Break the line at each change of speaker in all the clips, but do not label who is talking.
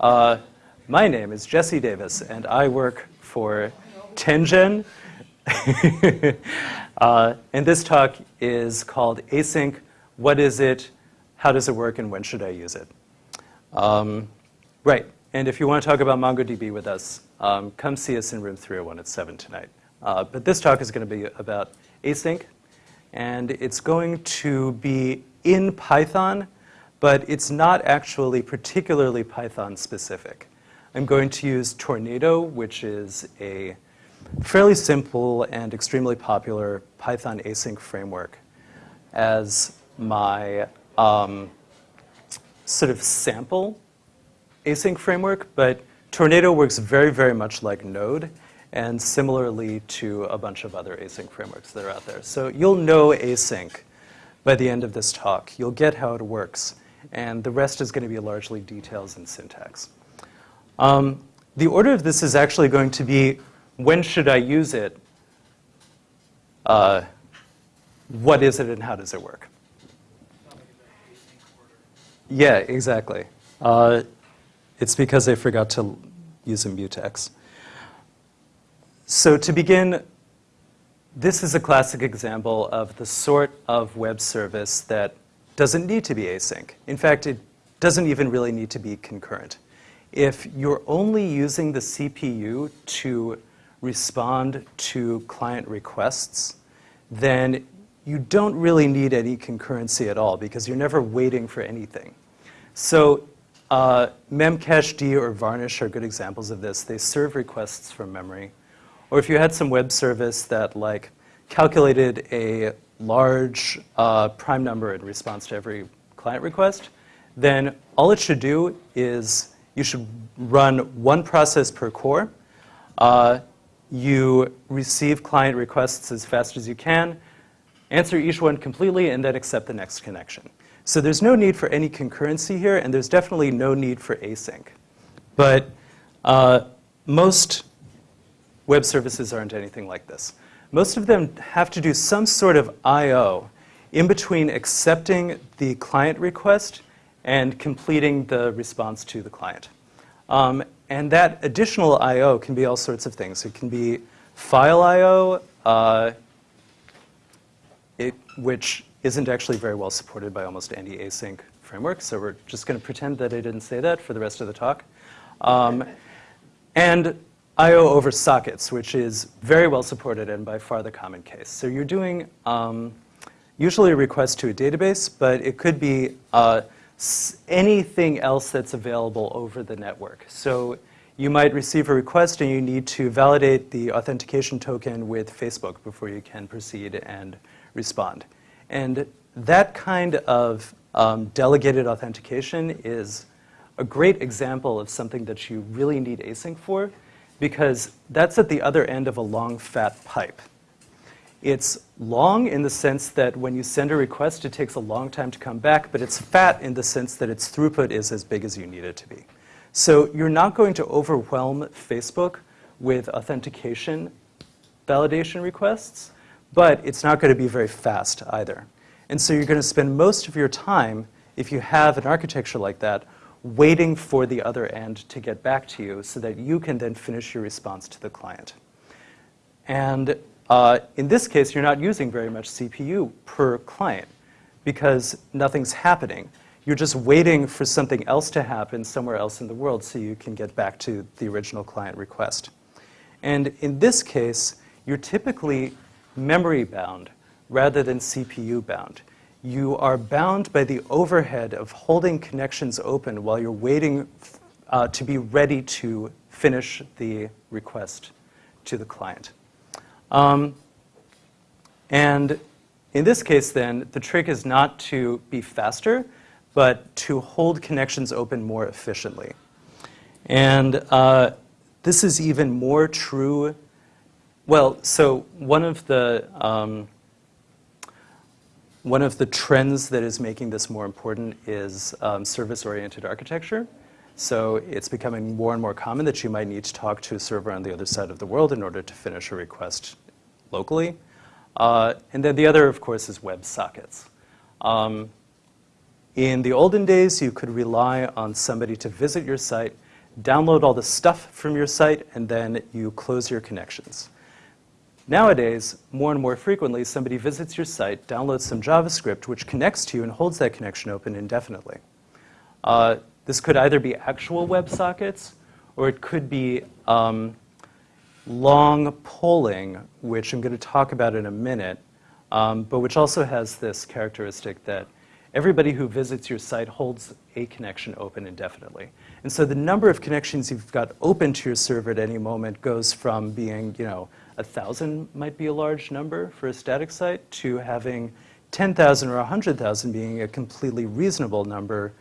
Uh, my name is Jesse Davis, and I work for 10gen. uh, and this talk is called Async, What is it, How does it work, and when should I use it? Um, right, and if you want to talk about MongoDB with us, um, come see us in room 301 at 7 tonight. Uh, but this talk is going to be about async, and it's going to be in Python, but it's not actually particularly Python specific. I'm going to use Tornado, which is a fairly simple and extremely popular Python async framework as my um, sort of sample async framework, but Tornado works very, very much like Node and similarly to a bunch of other async frameworks that are out there. So you'll know async by the end of this talk. You'll get how it works, and the rest is going to be largely details and syntax. Um, the order of this is actually going to be when should I use it, uh, what is it, and how does it work? Yeah, exactly. Uh, it's because I forgot to use a mutex. So to begin, this is a classic example of the sort of web service that doesn't need to be async. In fact, it doesn't even really need to be concurrent. If you're only using the CPU to respond to client requests, then you don't really need any concurrency at all because you're never waiting for anything. So uh, Memcached or Varnish are good examples of this. They serve requests from memory. Or if you had some web service that like calculated a large uh, prime number in response to every client request, then all it should do is you should run one process per core. Uh, you receive client requests as fast as you can, answer each one completely, and then accept the next connection. So there's no need for any concurrency here, and there's definitely no need for async. But uh, most web services aren't anything like this. Most of them have to do some sort of I.O. in between accepting the client request and completing the response to the client. Um, and that additional I.O. can be all sorts of things. It can be file I.O., uh, which isn't actually very well supported by almost any async framework, so we're just going to pretend that I didn't say that for the rest of the talk. Um, and I.O. over sockets, which is very well supported and by far the common case. So you're doing um, usually a request to a database, but it could be uh, anything else that's available over the network. So you might receive a request and you need to validate the authentication token with Facebook before you can proceed and respond. And that kind of um, delegated authentication is a great example of something that you really need async for because that's at the other end of a long, fat pipe. It's long in the sense that when you send a request, it takes a long time to come back, but it's fat in the sense that its throughput is as big as you need it to be. So you're not going to overwhelm Facebook with authentication validation requests, but it's not going to be very fast either. And so you're going to spend most of your time, if you have an architecture like that, waiting for the other end to get back to you so that you can then finish your response to the client. And uh, in this case, you're not using very much CPU per client because nothing's happening. You're just waiting for something else to happen somewhere else in the world so you can get back to the original client request. And in this case, you're typically memory bound rather than CPU bound you are bound by the overhead of holding connections open while you're waiting uh, to be ready to finish the request to the client. Um, and in this case, then, the trick is not to be faster, but to hold connections open more efficiently. And uh, this is even more true. Well, so one of the um, one of the trends that is making this more important is um, service-oriented architecture. So it's becoming more and more common that you might need to talk to a server on the other side of the world in order to finish a request locally. Uh, and then the other, of course, is web sockets. Um, in the olden days, you could rely on somebody to visit your site, download all the stuff from your site, and then you close your connections. Nowadays, more and more frequently, somebody visits your site, downloads some JavaScript, which connects to you and holds that connection open indefinitely. Uh, this could either be actual WebSockets, or it could be um, long polling, which I'm going to talk about in a minute, um, but which also has this characteristic that everybody who visits your site holds a connection open indefinitely. And so the number of connections you've got open to your server at any moment goes from being, you know, a thousand might be a large number for a static site to having 10,000 or 100,000 being a completely reasonable number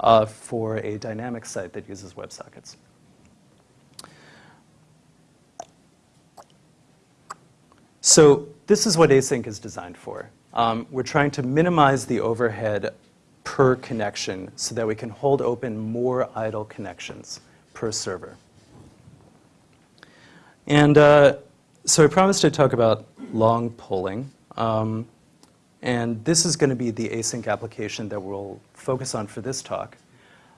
uh, for a dynamic site that uses WebSockets. So this is what async is designed for. Um, we're trying to minimize the overhead per connection so that we can hold open more idle connections per server. And uh, so I promised to talk about long polling. Um, and this is going to be the async application that we'll focus on for this talk.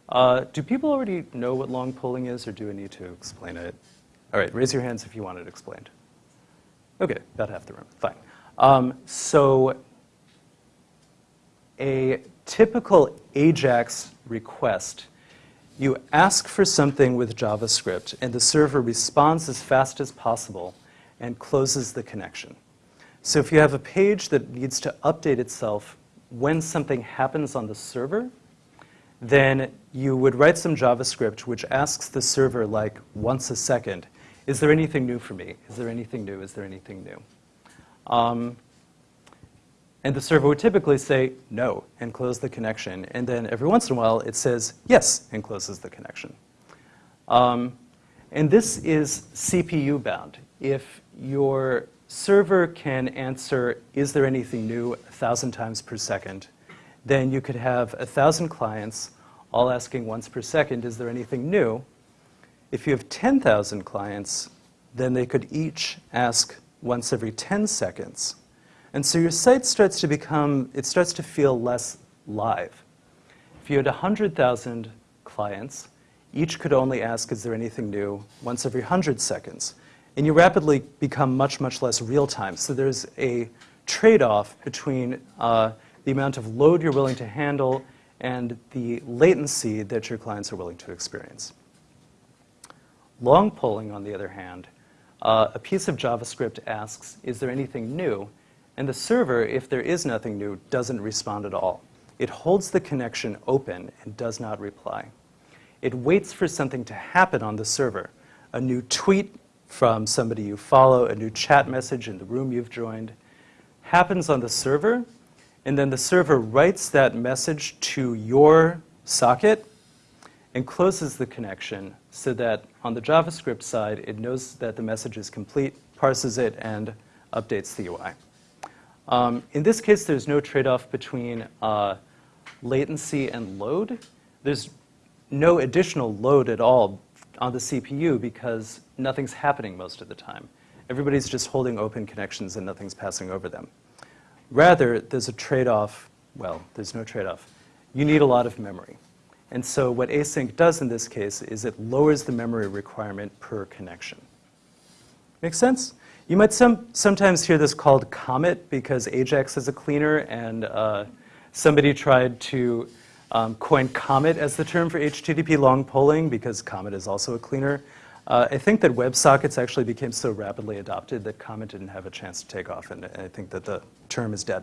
Uh, do people already know what long polling is, or do I need to explain it? All right, raise your hands if you want it explained. Okay, about half the room. Fine. Um, so a typical AJAX request, you ask for something with JavaScript, and the server responds as fast as possible and closes the connection. So if you have a page that needs to update itself when something happens on the server, then you would write some JavaScript which asks the server like once a second, is there anything new for me? Is there anything new? Is there anything new? Um, and the server would typically say no and close the connection. And then every once in a while it says yes and closes the connection. Um, and this is CPU bound. If your server can answer, is there anything new, a thousand times per second, then you could have a thousand clients all asking once per second, is there anything new? If you have 10,000 clients, then they could each ask once every 10 seconds. And so your site starts to become, it starts to feel less live. If you had 100,000 clients, each could only ask, is there anything new, once every 100 seconds. And you rapidly become much, much less real time. So there's a trade-off between uh, the amount of load you're willing to handle and the latency that your clients are willing to experience. Long polling, on the other hand, uh, a piece of JavaScript asks, is there anything new? And the server, if there is nothing new, doesn't respond at all. It holds the connection open and does not reply. It waits for something to happen on the server, a new tweet from somebody you follow, a new chat message in the room you've joined, happens on the server, and then the server writes that message to your socket and closes the connection so that on the JavaScript side, it knows that the message is complete, parses it, and updates the UI. Um, in this case, there's no trade-off between uh, latency and load. There's no additional load at all on the CPU because nothing's happening most of the time. Everybody's just holding open connections and nothing's passing over them. Rather, there's a trade-off. Well, there's no trade-off. You need a lot of memory. And so what async does in this case is it lowers the memory requirement per connection. Make sense? You might some, sometimes hear this called Comet because Ajax is a cleaner, and uh, somebody tried to um, coin Comet as the term for HTTP long polling because Comet is also a cleaner. Uh, I think that WebSockets actually became so rapidly adopted that Comet didn't have a chance to take off, and I think that the term is dead.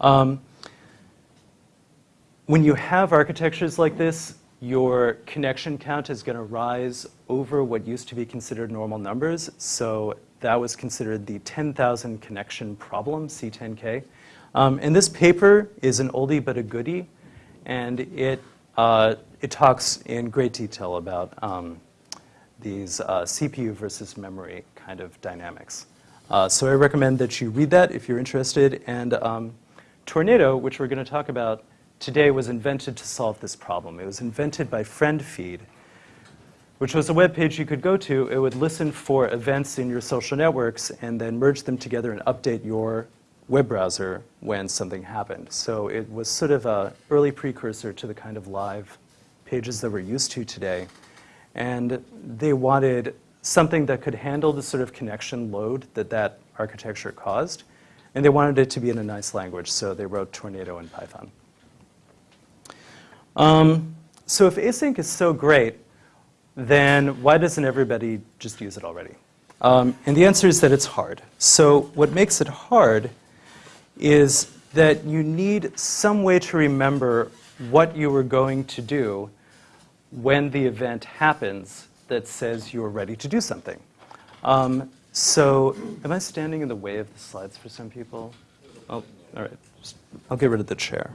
Um, when you have architectures like this, your connection count is going to rise over what used to be considered normal numbers. So that was considered the 10,000 connection problem, C10K. Um, and this paper is an oldie but a goodie, and it, uh, it talks in great detail about um, these uh, CPU versus memory kind of dynamics. Uh, so I recommend that you read that if you're interested. And um, Tornado, which we're going to talk about today was invented to solve this problem. It was invented by FriendFeed, which was a web page you could go to. It would listen for events in your social networks and then merge them together and update your web browser when something happened. So it was sort of an early precursor to the kind of live pages that we're used to today. And they wanted something that could handle the sort of connection load that that architecture caused. And they wanted it to be in a nice language, so they wrote Tornado in Python. Um, so if async is so great, then why doesn't everybody just use it already? Um, and the answer is that it's hard. So what makes it hard is that you need some way to remember what you were going to do when the event happens that says you're ready to do something. Um, so am I standing in the way of the slides for some people? Oh, all right. I'll get rid of the chair.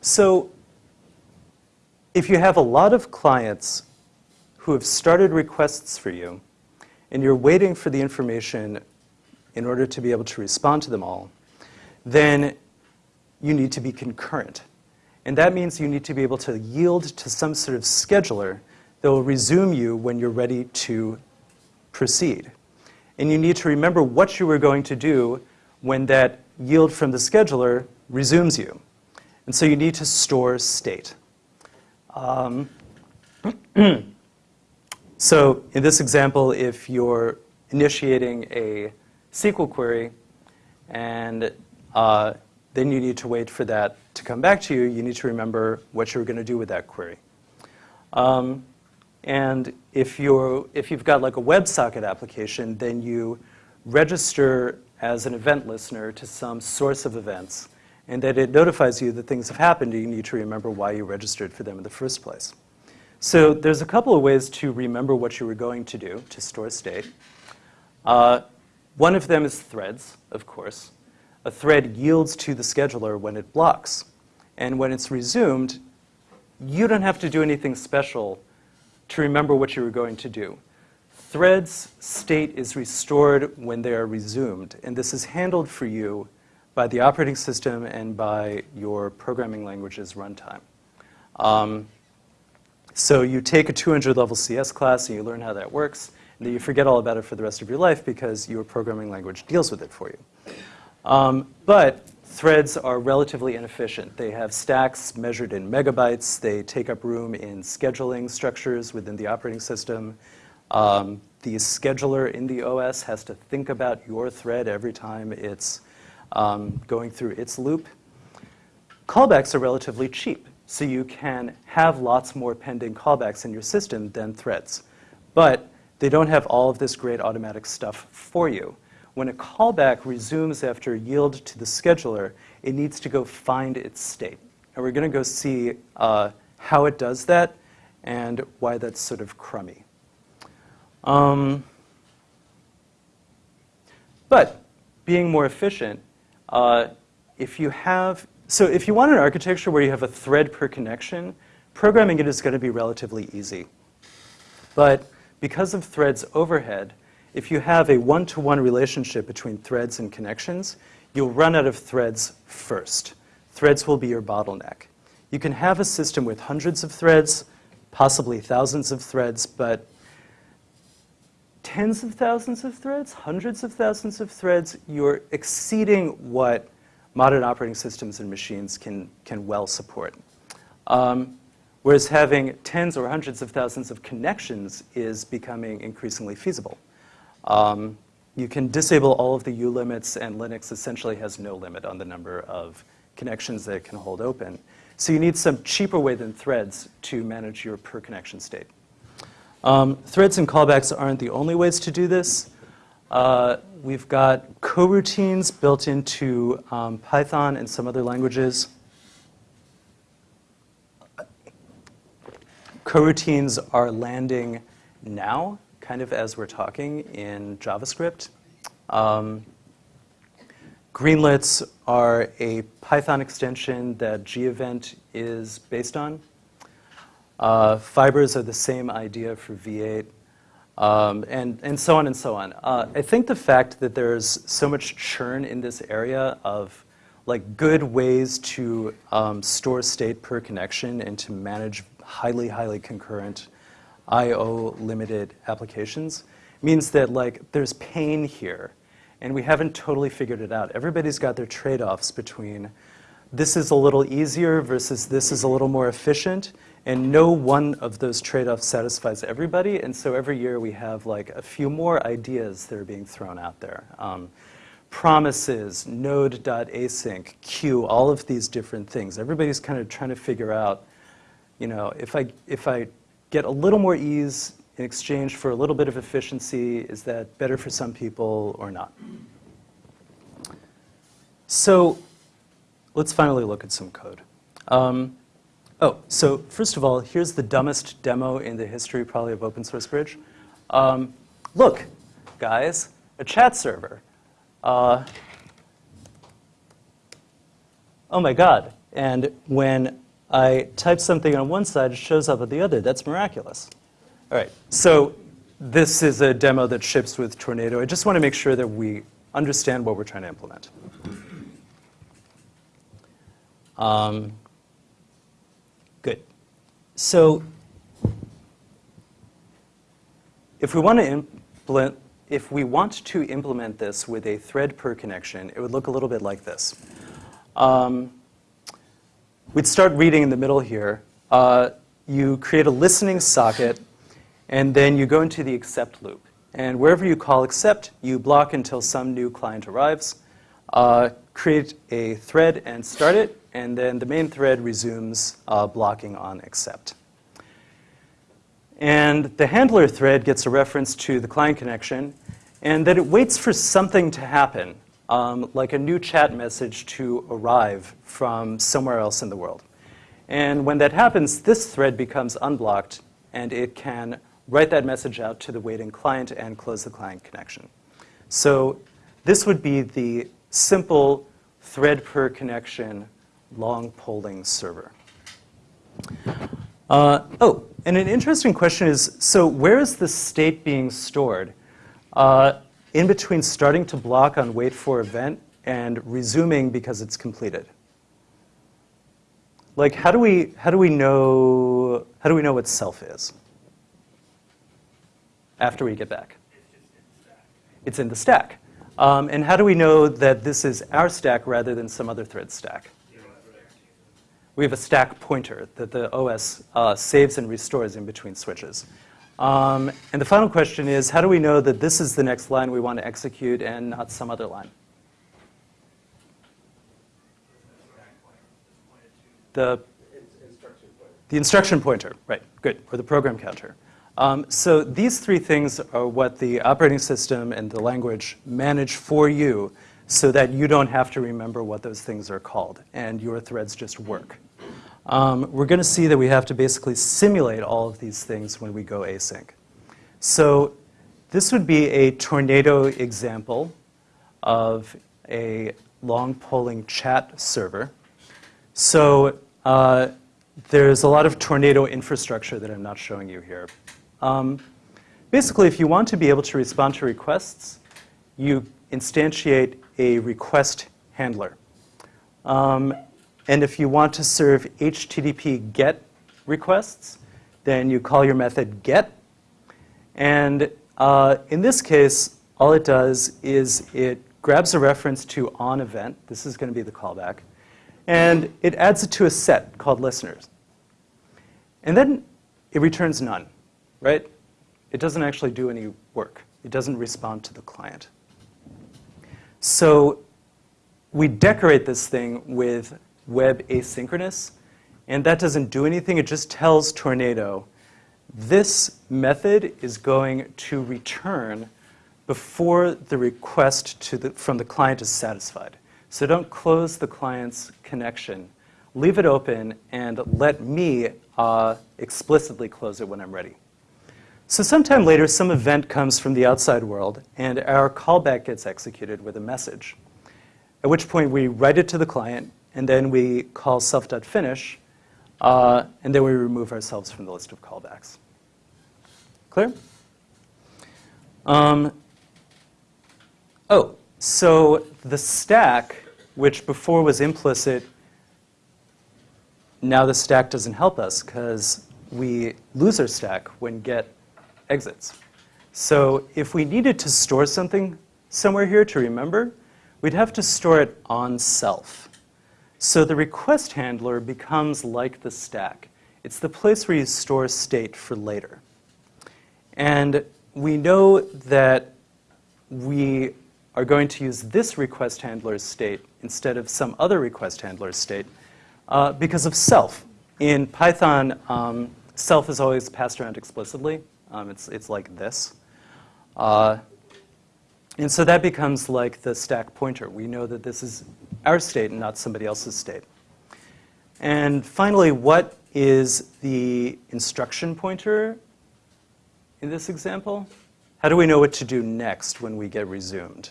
So if you have a lot of clients who have started requests for you, and you're waiting for the information in order to be able to respond to them all, then you need to be concurrent. And that means you need to be able to yield to some sort of scheduler that will resume you when you're ready to proceed. And you need to remember what you were going to do when that yield from the scheduler resumes you. And so you need to store state. Um, so in this example, if you're initiating a SQL query and uh, then you need to wait for that to come back to you, you need to remember what you're going to do with that query. Um, and if, you're, if you've got like a WebSocket application, then you register as an event listener to some source of events and that it notifies you that things have happened, you need to remember why you registered for them in the first place. So there's a couple of ways to remember what you were going to do to store state. Uh, one of them is threads, of course. A thread yields to the scheduler when it blocks. And when it's resumed, you don't have to do anything special to remember what you were going to do. Threads state is restored when they are resumed, and this is handled for you by the operating system and by your programming language's runtime. Um, so you take a 200 level CS class and you learn how that works, and then you forget all about it for the rest of your life because your programming language deals with it for you. Um, but threads are relatively inefficient. They have stacks measured in megabytes. They take up room in scheduling structures within the operating system. Um, the scheduler in the OS has to think about your thread every time it's um, going through its loop. Callbacks are relatively cheap, so you can have lots more pending callbacks in your system than threads. But they don't have all of this great automatic stuff for you. When a callback resumes after yield to the scheduler, it needs to go find its state. And we're going to go see uh, how it does that and why that's sort of crummy. Um, but being more efficient, uh, if you have, so if you want an architecture where you have a thread per connection, programming it is going to be relatively easy. But because of threads overhead, if you have a one-to-one -one relationship between threads and connections, you'll run out of threads first. Threads will be your bottleneck. You can have a system with hundreds of threads, possibly thousands of threads, but tens of thousands of threads, hundreds of thousands of threads, you're exceeding what modern operating systems and machines can, can well support. Um, whereas having tens or hundreds of thousands of connections is becoming increasingly feasible. Um, you can disable all of the ulimits, and Linux essentially has no limit on the number of connections that it can hold open. So you need some cheaper way than threads to manage your per connection state. Um, threads and callbacks aren't the only ways to do this. Uh, we've got coroutines built into um, Python and some other languages. Coroutines are landing now, kind of as we're talking, in JavaScript. Um, Greenlets are a Python extension that gevent is based on. Uh, fibers are the same idea for V8, um, and, and so on and so on. Uh, I think the fact that there's so much churn in this area of like good ways to um, store state per connection and to manage highly, highly concurrent I.O. limited applications means that like there's pain here and we haven't totally figured it out. Everybody's got their trade-offs between this is a little easier versus this is a little more efficient. And no one of those trade-offs satisfies everybody. And so every year we have like a few more ideas that are being thrown out there. Um, promises, node.async, queue, all of these different things. Everybody's kind of trying to figure out, you know, if I, if I get a little more ease in exchange for a little bit of efficiency, is that better for some people or not? So let's finally look at some code. Um, oh, so first of all, here's the dumbest demo in the history probably of Open Source Bridge. Um, look, guys, a chat server. Uh, oh my God. And when I type something on one side, it shows up on the other. That's miraculous. All right, so this is a demo that ships with Tornado. I just want to make sure that we understand what we're trying to implement. Um, good. So if we want to implement if we want to implement this with a thread per connection, it would look a little bit like this. Um, we'd start reading in the middle here. Uh, you create a listening socket, and then you go into the accept loop. And wherever you call accept, you block until some new client arrives, uh, create a thread and start it, and then the main thread resumes uh, blocking on accept. And the handler thread gets a reference to the client connection, and that it waits for something to happen, um, like a new chat message to arrive from somewhere else in the world. And when that happens, this thread becomes unblocked, and it can write that message out to the waiting client and close the client connection. So this would be the simple thread per connection long polling server. Uh, oh, and an interesting question is, so where is the state being stored? Uh, in between starting to block on wait for event and resuming because it's completed. Like, how do we, how do we know, how do we know what self is? After we get back. It's in the stack. Um, and how do we know that this is our stack rather than some other thread stack? We have a stack pointer that the OS uh, saves and restores in between switches. Um, and the final question is, how do we know that this is the next line we want to execute and not some other line? The, the instruction pointer, right, good, or the program counter. Um, so these three things are what the operating system and the language manage for you so that you don't have to remember what those things are called and your threads just work. Um, we're going to see that we have to basically simulate all of these things when we go async. So this would be a tornado example of a long polling chat server. So uh, there's a lot of tornado infrastructure that I'm not showing you here. Um, basically, if you want to be able to respond to requests, you instantiate a request handler. Um, and if you want to serve HTTP GET requests, then you call your method GET. And uh, in this case, all it does is it grabs a reference to on event. This is going to be the callback. And it adds it to a set called listeners. And then it returns none, right? It doesn't actually do any work. It doesn't respond to the client. So we decorate this thing with web asynchronous. And that doesn't do anything. It just tells Tornado, this method is going to return before the request the, from the client is satisfied. So don't close the client's connection. Leave it open and let me uh, explicitly close it when I'm ready. So sometime later, some event comes from the outside world, and our callback gets executed with a message, at which point we write it to the client, and then we call self.finish, uh, and then we remove ourselves from the list of callbacks. Clear? Um, oh, so the stack, which before was implicit, now the stack doesn't help us because we lose our stack when get exits. So if we needed to store something somewhere here to remember, we'd have to store it on self. So the request handler becomes like the stack. It's the place where you store state for later. And we know that we are going to use this request handler's state instead of some other request handler's state uh, because of self. In Python, um, self is always passed around explicitly. Um, it's, it's like this. Uh, and so that becomes like the stack pointer. We know that this is our state and not somebody else's state. And finally, what is the instruction pointer in this example? How do we know what to do next when we get resumed?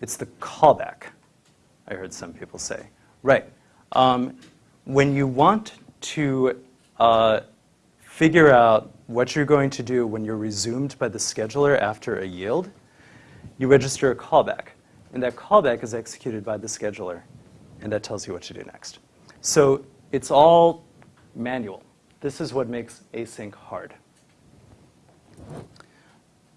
It's the callback, I heard some people say. Right. Um, when you want to uh, figure out what you're going to do when you're resumed by the scheduler after a yield, you register a callback. And that callback is executed by the scheduler, and that tells you what to do next. So it's all manual. This is what makes async hard.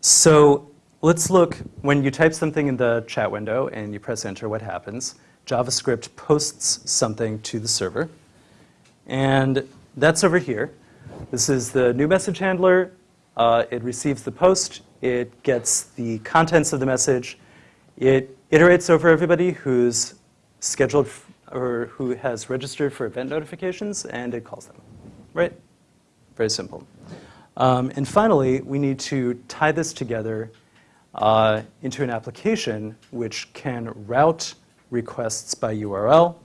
So let's look, when you type something in the chat window and you press enter, what happens? JavaScript posts something to the server. And that's over here. This is the new message handler. Uh, it receives the post. It gets the contents of the message. It iterates over everybody who's scheduled or who has registered for event notifications, and it calls them. Right? Very simple. Um, and finally, we need to tie this together uh, into an application which can route requests by URL.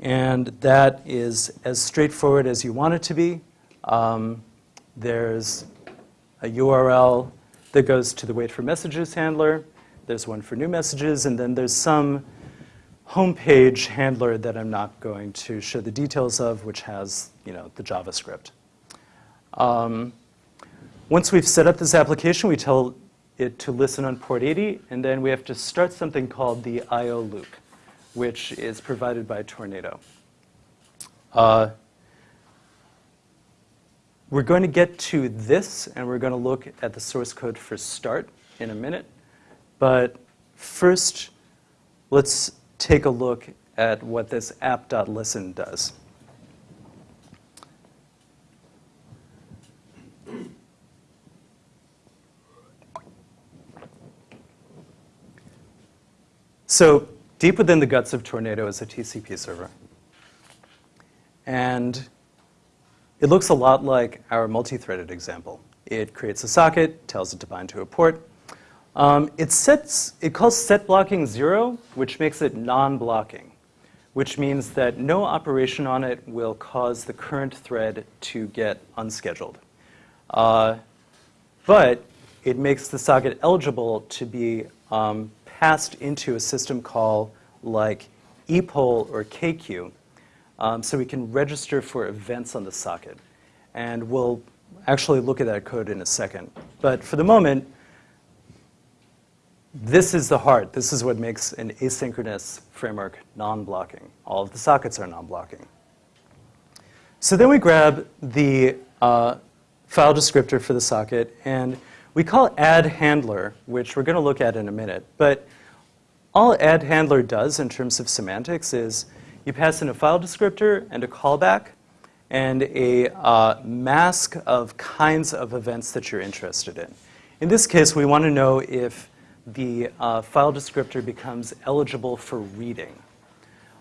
And that is as straightforward as you want it to be. Um, there's a URL that goes to the wait for messages handler. There's one for new messages, and then there's some homepage handler that I'm not going to show the details of, which has you know, the JavaScript. Um, once we've set up this application, we tell it to listen on port 80, and then we have to start something called the I.O. loop, which is provided by Tornado. Uh, we're going to get to this, and we're going to look at the source code for start in a minute. But first, let's take a look at what this app.listen does. So deep within the guts of Tornado is a TCP server. And it looks a lot like our multi-threaded example. It creates a socket, tells it to bind to a port. Um, it, sets, it calls set blocking zero, which makes it non-blocking, which means that no operation on it will cause the current thread to get unscheduled. Uh, but it makes the socket eligible to be um, passed into a system call like epoll or kqueue, um, so we can register for events on the socket. And we'll actually look at that code in a second. But for the moment, this is the heart. This is what makes an asynchronous framework non-blocking. All of the sockets are non-blocking. So then we grab the uh, file descriptor for the socket, and we call add handler, which we're going to look at in a minute. But all add handler does in terms of semantics is you pass in a file descriptor and a callback and a uh, mask of kinds of events that you're interested in. In this case, we want to know if the uh, file descriptor becomes eligible for reading.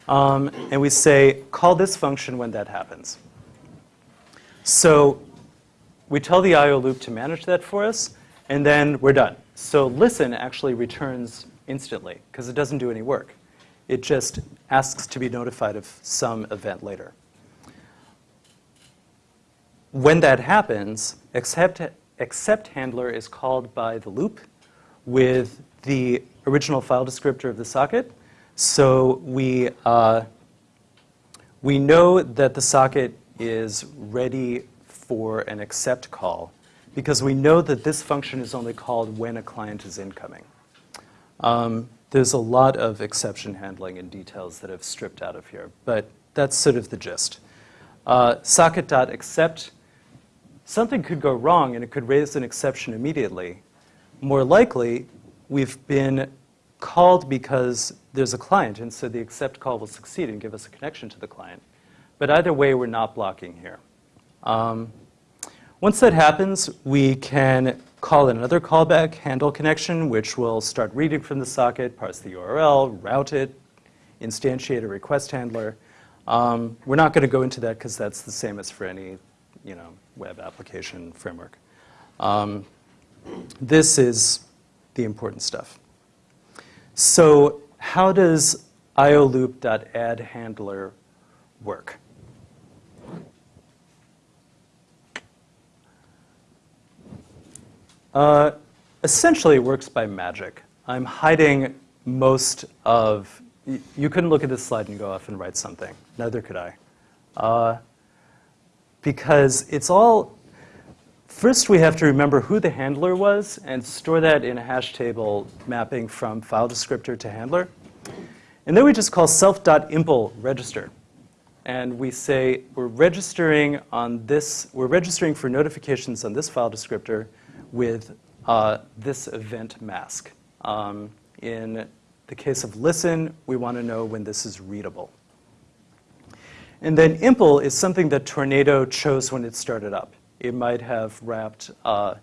Um, and we say, call this function when that happens. So we tell the IO loop to manage that for us, and then we're done. So listen actually returns instantly because it doesn't do any work. It just asks to be notified of some event later. When that happens, accept, accept handler is called by the loop with the original file descriptor of the socket. So we, uh, we know that the socket is ready for an accept call because we know that this function is only called when a client is incoming. Um, there's a lot of exception handling and details that have stripped out of here, but that's sort of the gist. Uh, socket.accept, something could go wrong and it could raise an exception immediately. More likely, we've been called because there's a client, and so the accept call will succeed and give us a connection to the client. But either way, we're not blocking here. Um, once that happens, we can call in another callback handle connection, which will start reading from the socket, parse the URL, route it, instantiate a request handler. Um, we're not going to go into that because that's the same as for any you know, web application framework. Um, this is the important stuff. So how does ioloop.addHandler work? Uh, essentially, it works by magic. I'm hiding most of, you couldn't look at this slide and go off and write something. Neither could I. Uh, because it's all, first we have to remember who the handler was and store that in a hash table mapping from file descriptor to handler. And then we just call self.impl register. And we say we're registering on this, we're registering for notifications on this file descriptor with uh, this event mask. Um, in the case of listen, we want to know when this is readable. And then impl is something that Tornado chose when it started up. It might have wrapped uh,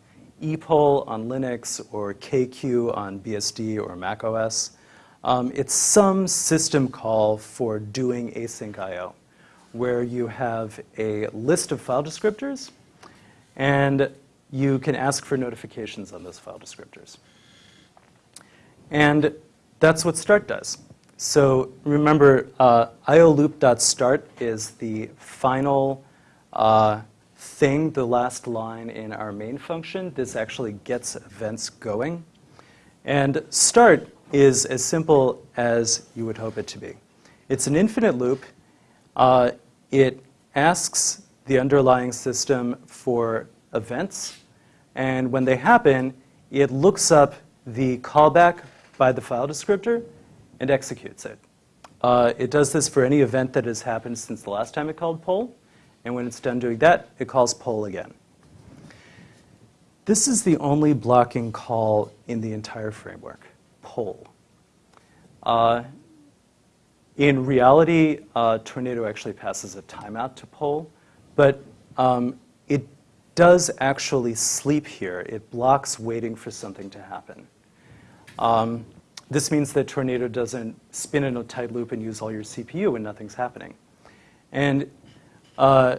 epoll on Linux or kqueue on BSD or Mac OS. Um, it's some system call for doing async I.O., where you have a list of file descriptors, and you can ask for notifications on those file descriptors. And that's what start does. So remember, uh, ioloop.start is the final uh, thing, the last line in our main function. This actually gets events going. And start is as simple as you would hope it to be. It's an infinite loop. Uh, it asks the underlying system for events. And when they happen, it looks up the callback by the file descriptor and executes it. Uh, it does this for any event that has happened since the last time it called poll. And when it's done doing that, it calls poll again. This is the only blocking call in the entire framework, poll. Uh, in reality, uh, Tornado actually passes a timeout to poll, but um, does actually sleep here. It blocks waiting for something to happen. Um, this means that Tornado doesn't spin in a tight loop and use all your CPU when nothing's happening. And uh,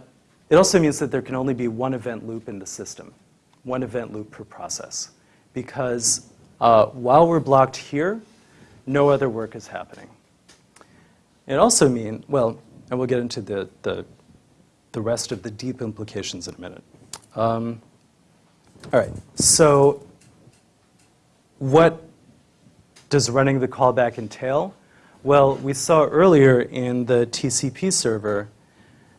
it also means that there can only be one event loop in the system, one event loop per process. Because uh, while we're blocked here, no other work is happening. It also means, well, and we'll get into the, the, the rest of the deep implications in a minute. Um, all right, so what does running the callback entail? Well, we saw earlier in the TCP server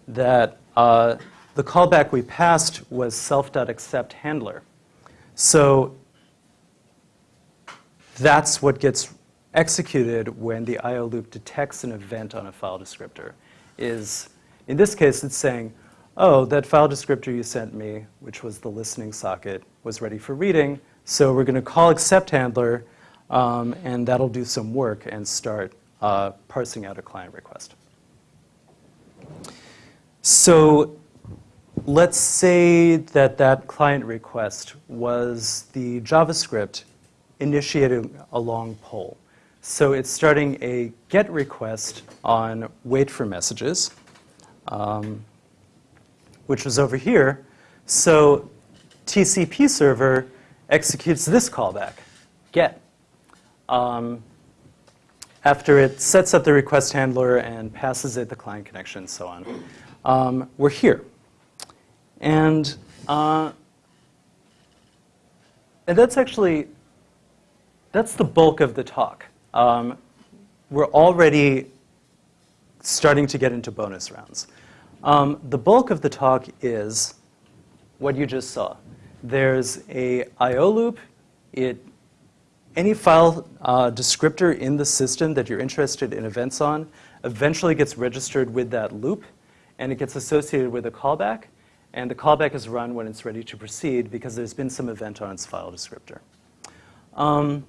that uh, the callback we passed was self.accept handler. So that's what gets executed when the IO loop detects an event on a file descriptor. Is, in this case, it's saying, oh, that file descriptor you sent me, which was the listening socket, was ready for reading. So we're going to call accept handler, um, and that'll do some work and start uh, parsing out a client request. So let's say that that client request was the JavaScript initiating a long poll. So it's starting a GET request on wait for messages. Um, which was over here. So TCP server executes this callback, get. Um, after it sets up the request handler and passes it the client connection and so on. Um, we're here. And, uh, and that's actually, that's the bulk of the talk. Um, we're already starting to get into bonus rounds. Um, the bulk of the talk is what you just saw. There's a I.O. loop. It, any file uh, descriptor in the system that you're interested in events on eventually gets registered with that loop, and it gets associated with a callback. And the callback is run when it's ready to proceed because there's been some event on its file descriptor. Um,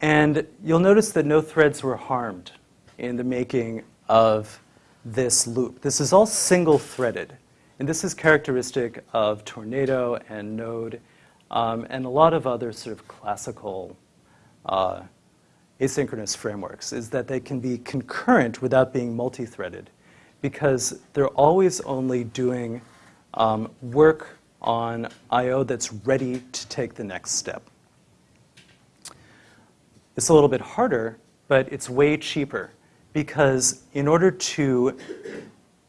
and you'll notice that no threads were harmed in the making of this loop. This is all single threaded. And this is characteristic of Tornado and Node um, and a lot of other sort of classical uh, asynchronous frameworks, is that they can be concurrent without being multi-threaded because they're always only doing um, work on I.O. that's ready to take the next step. It's a little bit harder, but it's way cheaper because in order to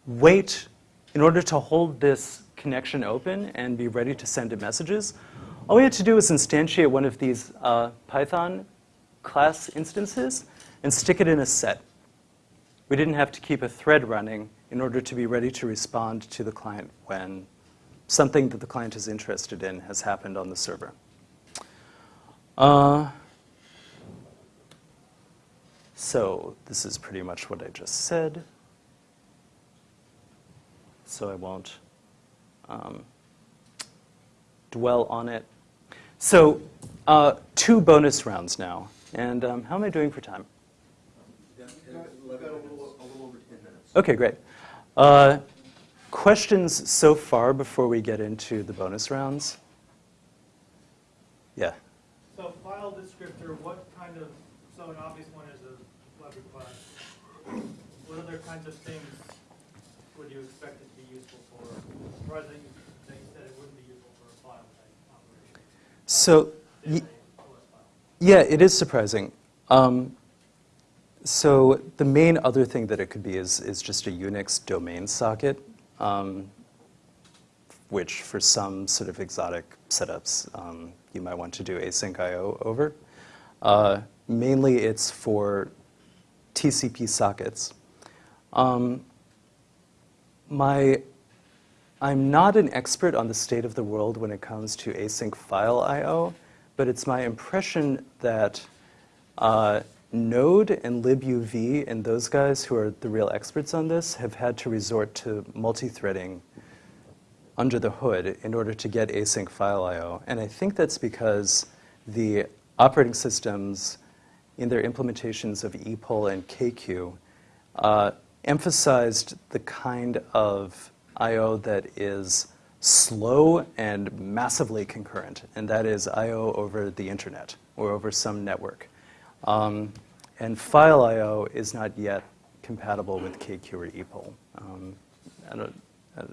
wait, in order to hold this connection open and be ready to send it messages, all we had to do was instantiate one of these uh, Python class instances and stick it in a set. We didn't have to keep a thread running in order to be ready to respond to the client when something that the client is interested in has happened on the server. Uh, so this is pretty much what I just said. So I won't um, dwell on it. So uh, two bonus rounds now. And um, how am I doing for time? Okay, great. Uh, questions so far before we get into the bonus rounds? Yeah.
So file descriptor, what kind of, so an obvious one is a web request. What other kinds of things would you expect it to be useful for? Or that you, that you said it wouldn't be useful for a file type operation?
So,
Say
y-
a OS file.
yeah, it is surprising. Um, so the main other thing that it could be is, is just a Unix domain socket, um, which for some sort of exotic setups, um, you might want to do async IO over. Uh, mainly it's for TCP sockets. Um, my, I'm not an expert on the state of the world when it comes to async file I/O, but it's my impression that uh, Node and libuv and those guys who are the real experts on this have had to resort to multi-threading under the hood in order to get async file I/O, and I think that's because the operating systems in their implementations of epoll and kqueue uh, emphasized the kind of I/O that is slow and massively concurrent, and that is I/O over the internet or over some network. Um, and file I/O is not yet compatible with kqueue or epoll. Um, I don't, uh,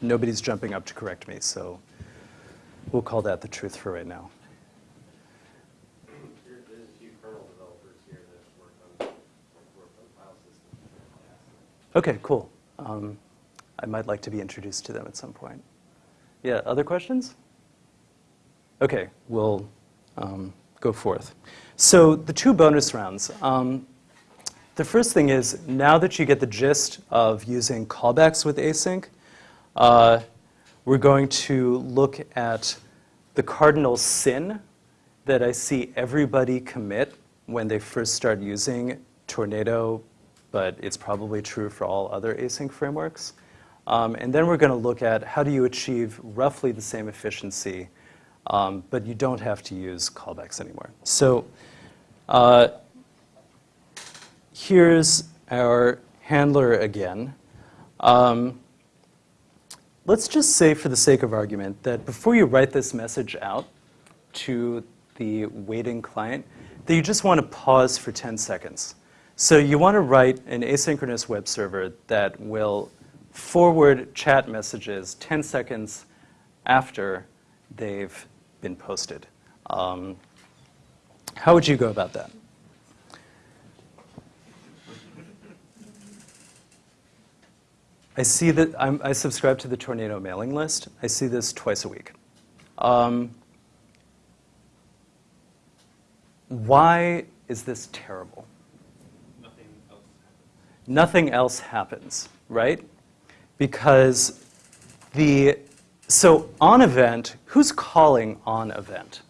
nobody's jumping up to correct me, so we'll call that the truth for right now.
There- There's a few kernel developers here that work on, work on file systems.
Okay, cool. Um, I might like to be introduced to them at some point. Yeah, other questions? Okay, we'll um, go forth. So the two bonus rounds. Um, the first thing is, now that you get the gist of using callbacks with async, uh, we're going to look at the cardinal sin that I see everybody commit when they first start using Tornado, but it's probably true for all other async frameworks. Um, and then we're going to look at how do you achieve roughly the same efficiency, um, but you don't have to use callbacks anymore. So uh, here's our handler again. Um, let's just say, for the sake of argument, that before you write this message out to the waiting client, that you just want to pause for 10 seconds. So you want to write an asynchronous web server that will forward chat messages 10 seconds after they've been posted. Um, how would you go about that? I see that I'm, I subscribe to the Tornado mailing list. I see this twice a week. Um, why is this terrible?
Nothing else happens.
Right? Because the so on event, who's calling on event?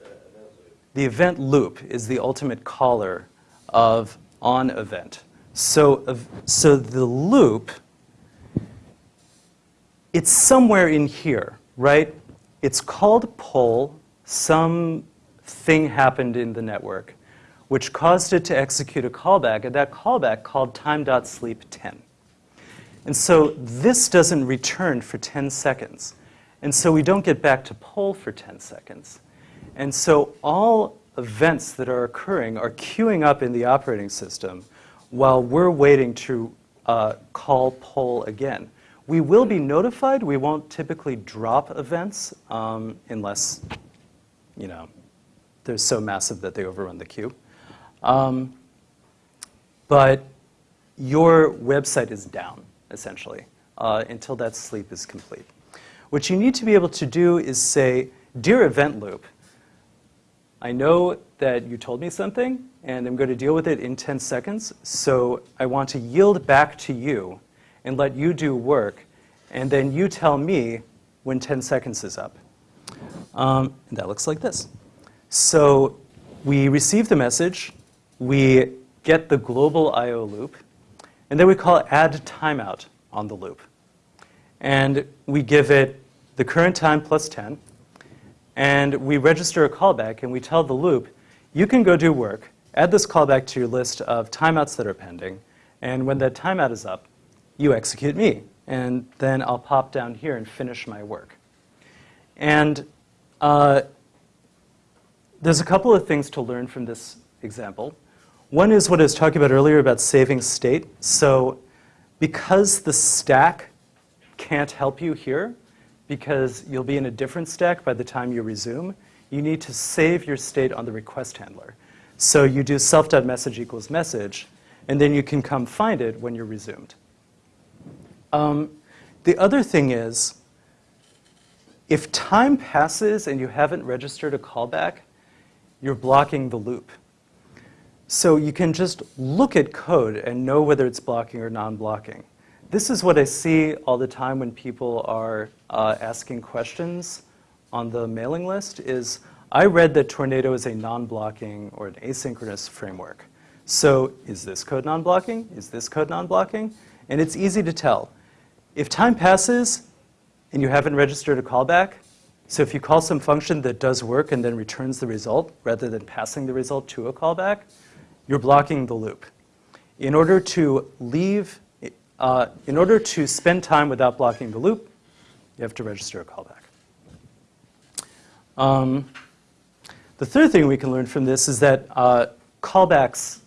The event loop.
The event loop is the ultimate caller of on event. So, so the loop, it's somewhere in here, right? It's called poll some thing happened in the network which caused it to execute a callback, and that callback called time.sleep10. And so this doesn't return for 10 seconds. And so we don't get back to poll for 10 seconds. And so all events that are occurring are queuing up in the operating system while we're waiting to uh, call poll again. We will be notified. We won't typically drop events um, unless, you know, they're so massive that they overrun the queue. Um, but your website is down, essentially, uh, until that sleep is complete. What you need to be able to do is say, Dear event loop, I know that you told me something, and I'm going to deal with it in 10 seconds, so I want to yield back to you and let you do work, and then you tell me when 10 seconds is up. Um, and that looks like this. So we receive the message, we get the global I.O. loop, and then we call add timeout on the loop. And we give it the current time plus 10, and we register a callback, and we tell the loop, you can go do work, add this callback to your list of timeouts that are pending, and when that timeout is up, you execute me, and then I'll pop down here and finish my work. And uh, there's a couple of things to learn from this example. One is what I was talking about earlier about saving state. So because the stack can't help you here, because you'll be in a different stack by the time you resume, you need to save your state on the request handler. So you do self.message equals message, and then you can come find it when you're resumed. Um, the other thing is, if time passes and you haven't registered a callback, you're blocking the loop. So you can just look at code and know whether it's blocking or non-blocking. This is what I see all the time when people are uh, asking questions on the mailing list is, I read that Tornado is a non-blocking or an asynchronous framework. So is this code non-blocking? Is this code non-blocking? And it's easy to tell. If time passes and you haven't registered a callback, so if you call some function that does work and then returns the result rather than passing the result to a callback, you're blocking the loop. In order to leave, uh, in order to spend time without blocking the loop, you have to register a callback. Um, the third thing we can learn from this is that uh, callbacks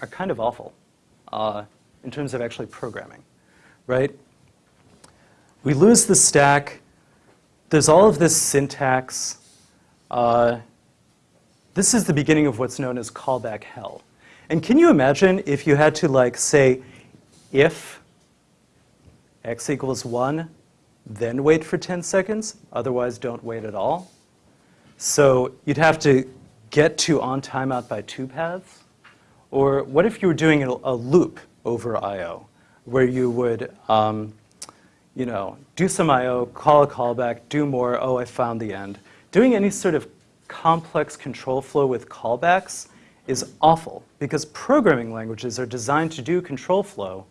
are kind of awful uh, in terms of actually programming, right? We lose the stack. There's all of this syntax. Uh, this is the beginning of what's known as callback hell. And can you imagine if you had to like say if x equals 1, then wait for 10 seconds, otherwise don't wait at all? So you'd have to get to on timeout by two paths? Or what if you were doing a, loop over I.O., where you would um, you know, do some I.O., call a callback, do more, oh, I found the end. Doing any sort of complex control flow with callbacks is awful because programming languages are designed to do control flow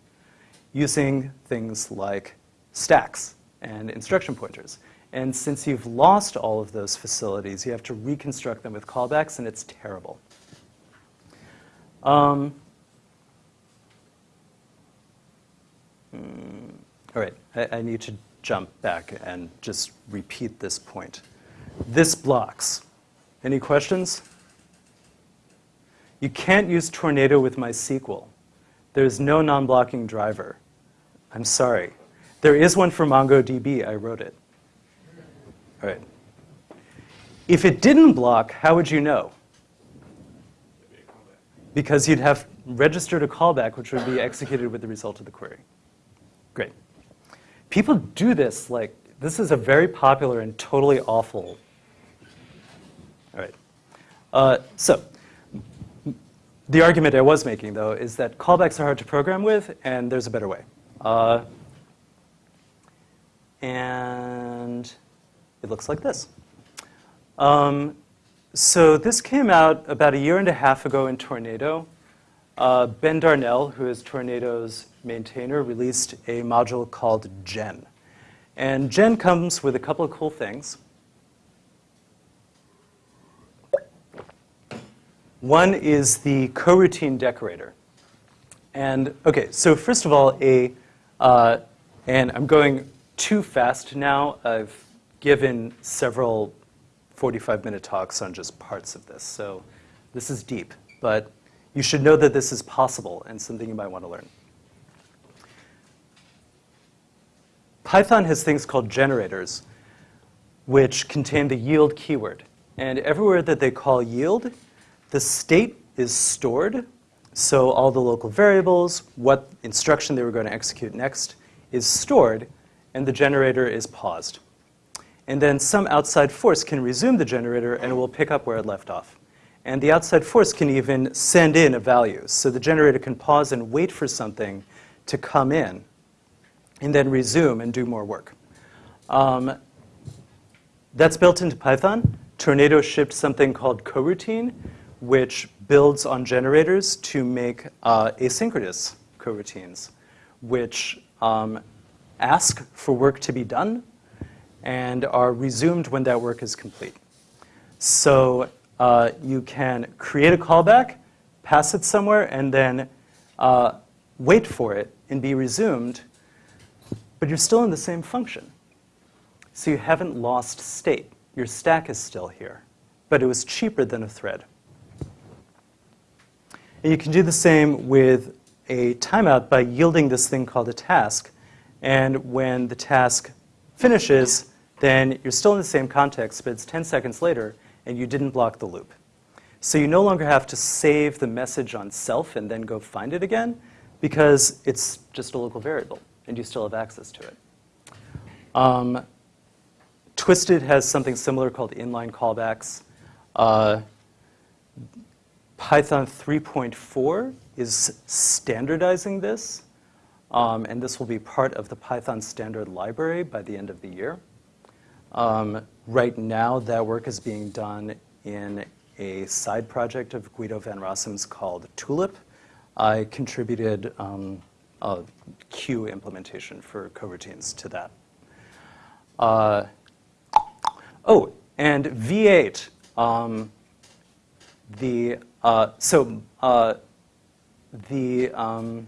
using things like stacks and instruction pointers. And since you've lost all of those facilities, you have to reconstruct them with callbacks, and it's terrible. Um, hmm, all right, I, I need to jump back and just repeat this point. This blocks any questions? You can't use Tornado with MySQL. There's no non-blocking driver. I'm sorry. There is one for MongoDB. I wrote it. All right. If it didn't block, how would you know? Because you'd have registered a callback, which would be executed with the result of the query. Great. People do this like, this is a very popular and totally awful all right. Uh, so the argument I was making, though, is that callbacks are hard to program with, and there's a better way. Uh, and it looks like this. Um, so this came out about a year and a half ago in Tornado. Uh, ben Darnell, who is Tornado's maintainer, released a module called Gen. And Gen comes with a couple of cool things. One is the coroutine decorator. And okay, so first of all, a, uh, and I'm going too fast now. I've given several 45 minute talks on just parts of this. So this is deep, but you should know that this is possible and something you might want to learn. Python has things called generators, which contain the yield keyword. And everywhere that they call yield, the state is stored. So all the local variables, what instruction they were going to execute next, is stored, and the generator is paused. And then some outside force can resume the generator, and it will pick up where it left off. And the outside force can even send in a value. So the generator can pause and wait for something to come in, and then resume and do more work. Um, that's built into Python. Tornado shipped something called coroutine, which builds on generators to make uh, asynchronous coroutines, which um, ask for work to be done and are resumed when that work is complete. So uh, you can create a callback, pass it somewhere, and then uh, wait for it and be resumed, but you're still in the same function. So you haven't lost state. Your stack is still here, but it was cheaper than a thread. And you can do the same with a timeout by yielding this thing called a task. And when the task finishes, then you're still in the same context, but it's 10 seconds later, and you didn't block the loop. So you no longer have to save the message on self and then go find it again, because it's just a local variable, and you still have access to it. Um, Twisted has something similar called inline callbacks. Uh, Python 3.4 is standardizing this, um, and this will be part of the Python standard library by the end of the year. Um, right now, that work is being done in a side project of Guido van Rossum's called Tulip. I contributed um, a queue implementation for coroutines to that. Uh, oh, and V8, um, the, so uh, the, um,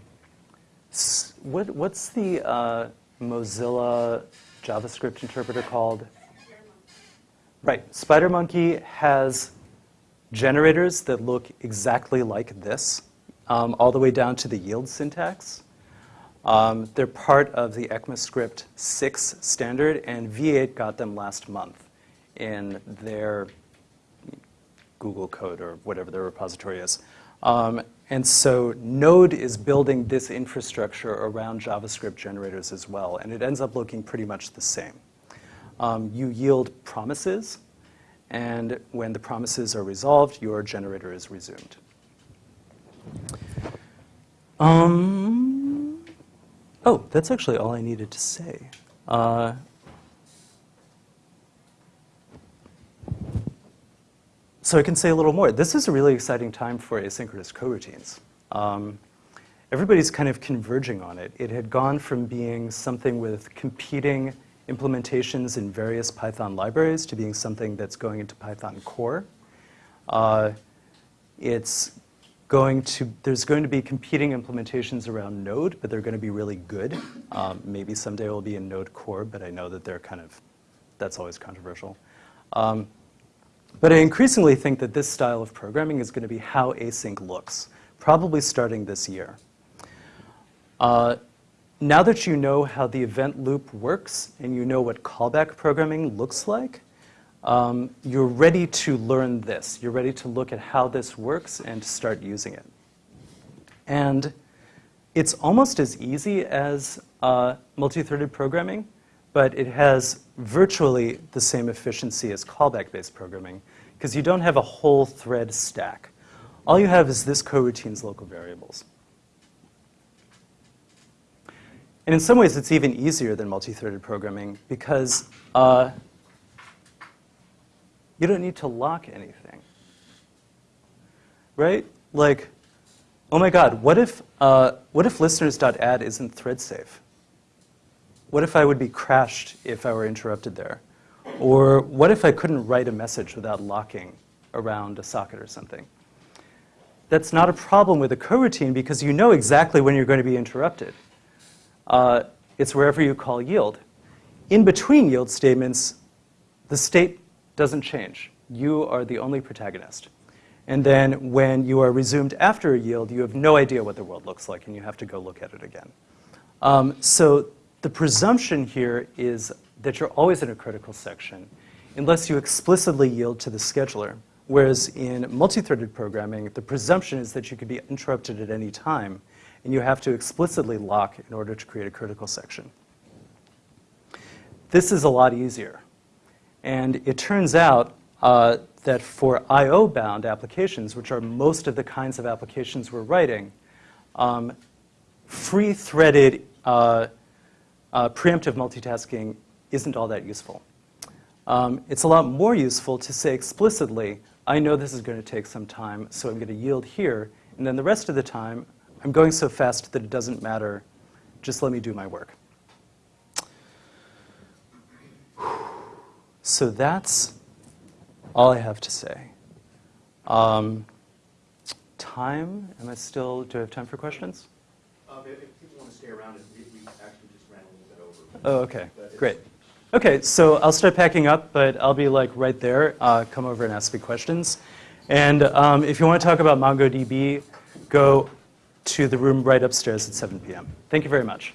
what, what's the uh, Mozilla JavaScript interpreter called? Right, SpiderMonkey has generators that look exactly like this, um, all the way down to the yield syntax. Um, they're part of the ECMAScript 6 standard, and V8 got them last month in their Google code or whatever their repository is. Um, and so Node is building this infrastructure around JavaScript generators as well, and it ends up looking pretty much the same. Um, you yield promises, and when the promises are resolved, your generator is resumed. Um, oh, that's actually all I needed to say. Uh, so I can say a little more. This is a really exciting time for asynchronous coroutines. Um, everybody's kind of converging on it. It had gone from being something with competing implementations in various Python libraries to being something that's going into Python core. Uh, it's going to, there's going to be competing implementations around Node, but they're going to be really good. Um, maybe someday it will be in Node core, but I know that they're kind of, that's always controversial. Um, but I increasingly think that this style of programming is going to be how async looks, probably starting this year. Uh, now that you know how the event loop works and you know what callback programming looks like, um, you're ready to learn this. You're ready to look at how this works and start using it. And it's almost as easy as uh, multi-threaded programming, but it has virtually the same efficiency as callback-based programming because you don't have a whole thread stack. All you have is this coroutine's local variables. And in some ways, it's even easier than multi-threaded programming because uh, you don't need to lock anything. Right? Like, oh my God, what if, uh, what if listeners.add isn't thread safe? What if I would be crashed if I were interrupted there? Or what if I couldn't write a message without locking around a socket or something? that's not a problem with a coroutine because you know exactly when you're going to be interrupted. Uh, it's wherever you call yield. In between yield statements, the state doesn't change. You are the only protagonist. And then when you are resumed after a yield, you have no idea what the world looks like, and you have to go look at it again. Um, so the presumption here is that you're always in a critical section unless you explicitly yield to the scheduler. Whereas in multi-threaded programming, the presumption is that you can be interrupted at any time, and you have to explicitly lock in order to create a critical section. This is a lot easier. And it turns out uh, that for I/O-bound applications, which are most of the kinds of applications we're writing, um, free-threaded uh, uh, preemptive multitasking isn't all that useful. Um, it's a lot more useful to say explicitly, I know this is going to take some time, so I'm going to yield here, and then the rest of the time, I'm going so fast that it doesn't matter. Just let me do my work. So that's all I have to say. Um, time? Am I still? Do I have time for questions?
Um, if, people want to stay around, we, we actually just ran a little bit over.
Oh, okay, great. Okay, so I'll start packing up, but I'll be like right there. Uh, come over and ask me questions. And um, if you want to talk about MongoDB, go to the room right upstairs at 7 p.m. Thank you very much.